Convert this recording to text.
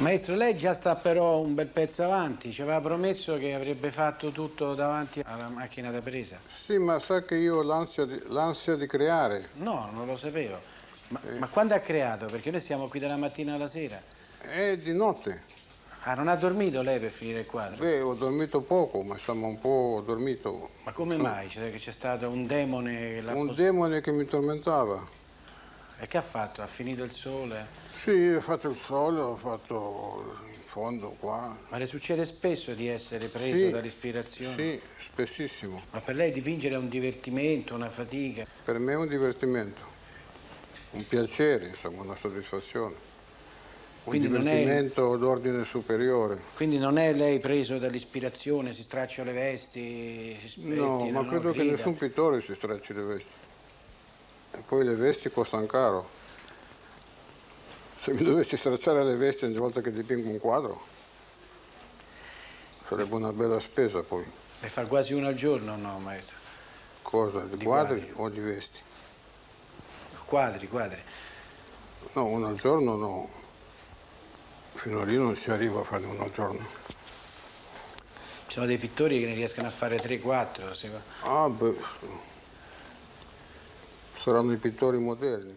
Maestro, lei già sta però un bel pezzo avanti, ci aveva promesso che avrebbe fatto tutto davanti alla macchina da presa. Sì, ma sa che io ho l'ansia di, l'ansia di creare. No, non lo sapevo. Ma, Eh. ma quando ha creato? Perché noi siamo qui dalla mattina alla sera. È di notte. Ah, non ha dormito lei per finire il quadro? Beh, ho dormito poco, ma insomma un po' dormito. Ma come mai? Cioè, che c'è stato un demone che l'ha Un demone che mi tormentava. E che ha fatto? Ha finito il sole? Sì, ho fatto il sole, ho fatto il fondo qua. Ma le succede spesso di essere preso Sì, dall'ispirazione? Sì, spessissimo. Ma per lei dipingere è un divertimento, una fatica? Per me è un divertimento, un piacere, insomma, una soddisfazione. Un Quindi non è- divertimento d'ordine superiore. Quindi non è lei preso dall'ispirazione, si straccia le vesti, si spettina, No, ma credo che grida? nessun pittore si stracci le vesti. E poi le vesti costano caro. Se mi dovessi stracciare le vesti ogni volta che dipingo un quadro, sarebbe una bella spesa poi. Ne fa quasi uno al giorno, no, maestro? Cosa? Di, Di quadri, quadri. o di vesti? Quadri, quadri. No, uno al giorno no. Fino a lì non si arriva a fare uno al giorno. Ci sono dei pittori che ne riescono a fare 3-4. Ah, beh, saranno i pittori moderni.